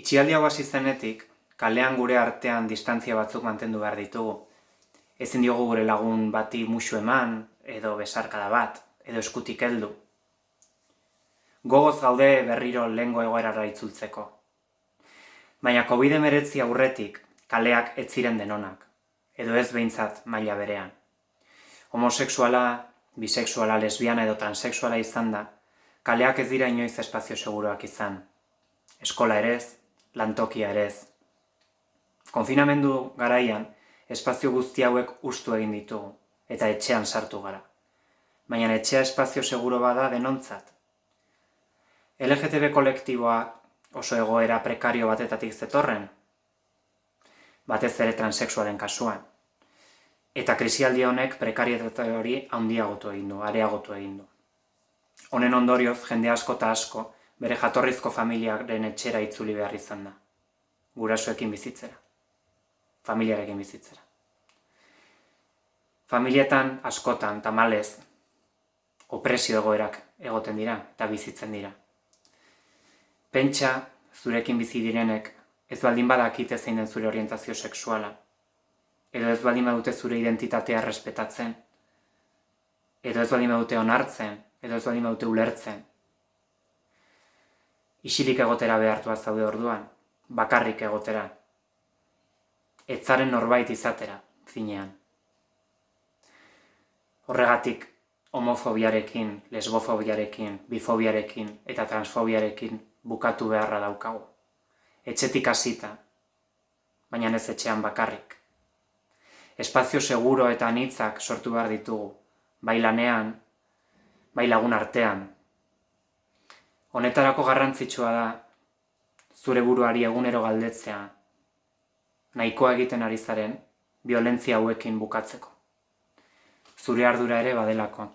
Itxialdi hau hasi zenetik, kalean gure artean distantzia batzuk mantendu behar ditugu. Ezin diogu gure lagun bati musu eman, edo besarkada bat, edo eskutik heldu. Gogoz gaude berriro lehengo egoerara itzultzeko. Baina COVID-19 aurretik kaleak ez ziren denonak, edo ez behintzat maila berean. Homosexuala, bisexuala, lesbiana edo transexuala izan da, kaleak ez dira inoiz espazio seguruak izan. Eskola erez, lantokia ere ez. Konfinamendu garaian, espazio guzti hauek ustu egin ditugu, eta etxean sartu gara. Baina etxea espazio seguro bada denontzat. LGTB kolektiboa oso egoera prekario batetatik zetorren, batez ere transexualen kasuan. Eta krisialdi honek prekarietate hori handiagotu egin du, areagotu egin du. Honen ondorioz, jende asko eta asko, bere jatorrizko familiaren etxera itzuli behar izan da. Gurasoekin bizitzera. Familiarekin bizitzera. Familietan askotan, tamalez, opresio egoerak egoten dira eta bizitzen dira. Pentsa, zurekin bizi direnek, ez baldin badakite zein den zure orientazio sexuala, edo ez baldin badute zure identitatea respetatzen, edo ez baldin badute onartzen, edo ez baldin badute ulertzen, isilik egotera behartua zaude orduan, bakarrik egotera. Etzaren norbait izatera, finean. Horregatik, homofobiarekin, lesbofobiarekin, bifobiarekin eta transfobiarekin bukatu beharra daukagu. Etxetik hasita, baina ez etxean bakarrik. Espazio seguro eta anitzak sortu behar ditugu, bai lanean, bai lagun artean, Honetarako garrantzitsua da zure buruari egunero galdetzea nahikoa egiten ari zaren violentzia hauekin bukatzeko. Zure ardura ere badelako.